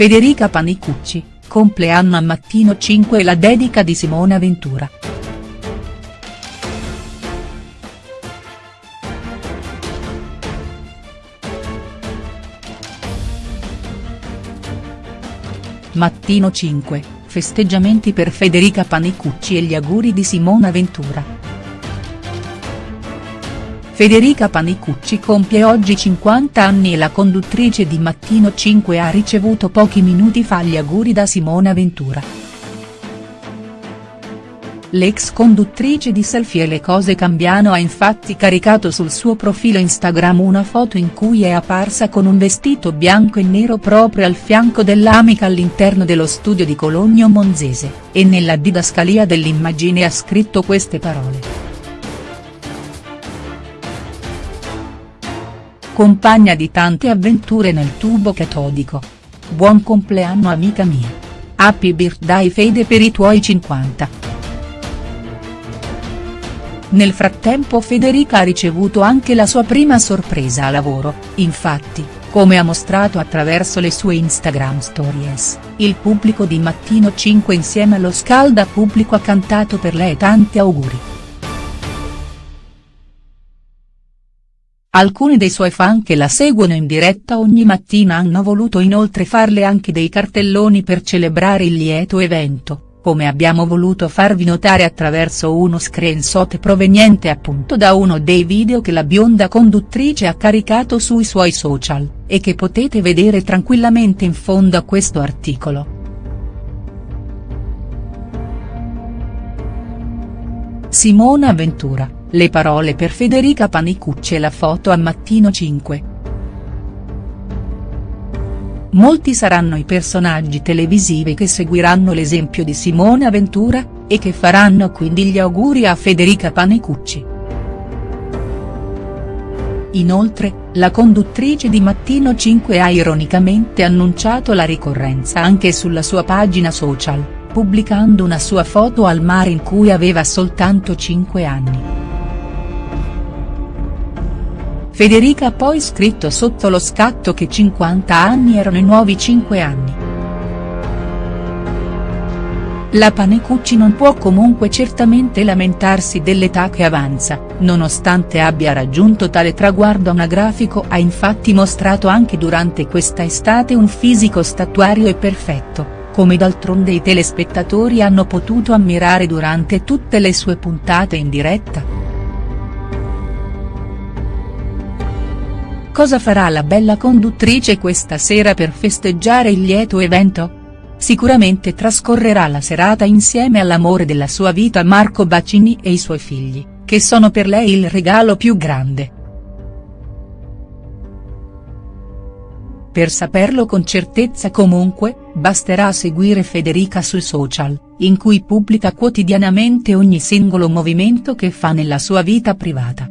Federica Panicucci, compleanno a Mattino 5 e la dedica di Simona Ventura. Mattino 5, festeggiamenti per Federica Panicucci e gli auguri di Simona Ventura. Federica Panicucci compie oggi 50 anni e la conduttrice di Mattino 5 ha ricevuto pochi minuti fa gli auguri da Simona Ventura. L'ex conduttrice di Selfie e le cose cambiano ha infatti caricato sul suo profilo Instagram una foto in cui è apparsa con un vestito bianco e nero proprio al fianco dell'amica all'interno dello studio di Cologno Monzese, e nella didascalia dell'immagine ha scritto queste parole. Compagna di tante avventure nel tubo catodico. Buon compleanno amica mia. Happy birthday Fede per i tuoi 50. Nel frattempo Federica ha ricevuto anche la sua prima sorpresa a lavoro, infatti, come ha mostrato attraverso le sue Instagram stories, il pubblico di Mattino 5 insieme allo scalda pubblico ha cantato per lei tanti auguri. Alcuni dei suoi fan che la seguono in diretta ogni mattina hanno voluto inoltre farle anche dei cartelloni per celebrare il lieto evento, come abbiamo voluto farvi notare attraverso uno screenshot proveniente appunto da uno dei video che la bionda conduttrice ha caricato sui suoi social, e che potete vedere tranquillamente in fondo a questo articolo. Simona Ventura le parole per Federica Panicucci e la foto a Mattino 5. Molti saranno i personaggi televisivi che seguiranno l'esempio di Simona Ventura, e che faranno quindi gli auguri a Federica Panicucci. Inoltre, la conduttrice di Mattino 5 ha ironicamente annunciato la ricorrenza anche sulla sua pagina social, pubblicando una sua foto al mare in cui aveva soltanto 5 anni. Federica ha poi scritto sotto lo scatto che 50 anni erano i nuovi 5 anni. La Panecucci non può comunque certamente lamentarsi dell'età che avanza, nonostante abbia raggiunto tale traguardo anagrafico ha infatti mostrato anche durante questa estate un fisico statuario e perfetto, come d'altronde i telespettatori hanno potuto ammirare durante tutte le sue puntate in diretta. Cosa farà la bella conduttrice questa sera per festeggiare il lieto evento? Sicuramente trascorrerà la serata insieme all'amore della sua vita Marco Bacini e i suoi figli, che sono per lei il regalo più grande. Per saperlo con certezza comunque, basterà seguire Federica sui social, in cui pubblica quotidianamente ogni singolo movimento che fa nella sua vita privata.